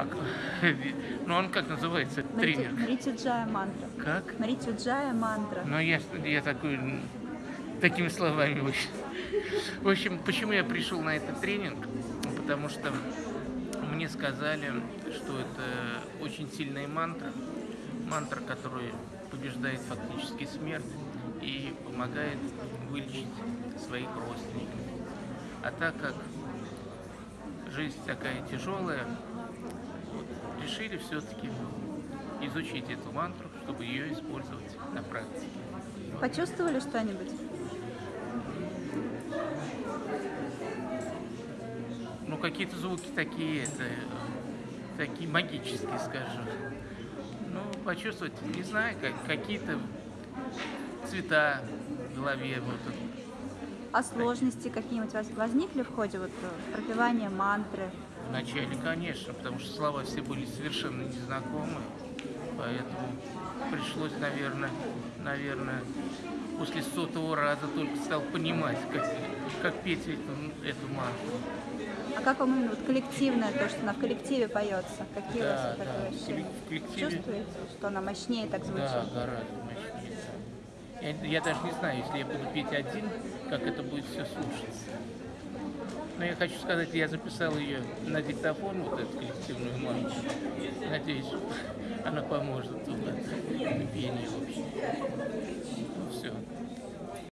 А к- ну он как называется, тренер? Мритюджая мантра. Как? Мритюджая мантра. Ну я, я такой, такими словами очень. В общем, почему я пришел на этот тренинг? Ну, Потому что мне сказали, что это очень сильная мантра. Мантра, которая побеждает фактически смерть и помогает вылечить своих родственников. А так как жизнь такая тяжелая, решили все-таки изучить эту мантру, чтобы ее использовать на практике. Почувствовали что-нибудь? Ну, какие-то звуки такие, это, э, такие магические, скажем. Ну, почувствовать, не знаю, как, какие-то цвета в голове. Вот. А сложности какие-нибудь возникли в ходе вот э, пропевания мантры? Вначале, конечно, потому что слова все были совершенно незнакомы, поэтому пришлось, наверное, наверное, после сотого раза только стал понимать, как, как петь эту, эту мантру. А как вам именно вот коллективное, то, что она в коллективе поется? Какие у вас Да, да, ощущения? в коллективе- Чувствуете, что она мощнее так звучит? Да, гораздо мощнее. да. Я, я даже не знаю, если я буду петь один, как это будет все слушаться. Но я хочу сказать, я записал ее на диктофон, вот эту коллективную мантру. Надеюсь, она поможет на пении вообще. Ну.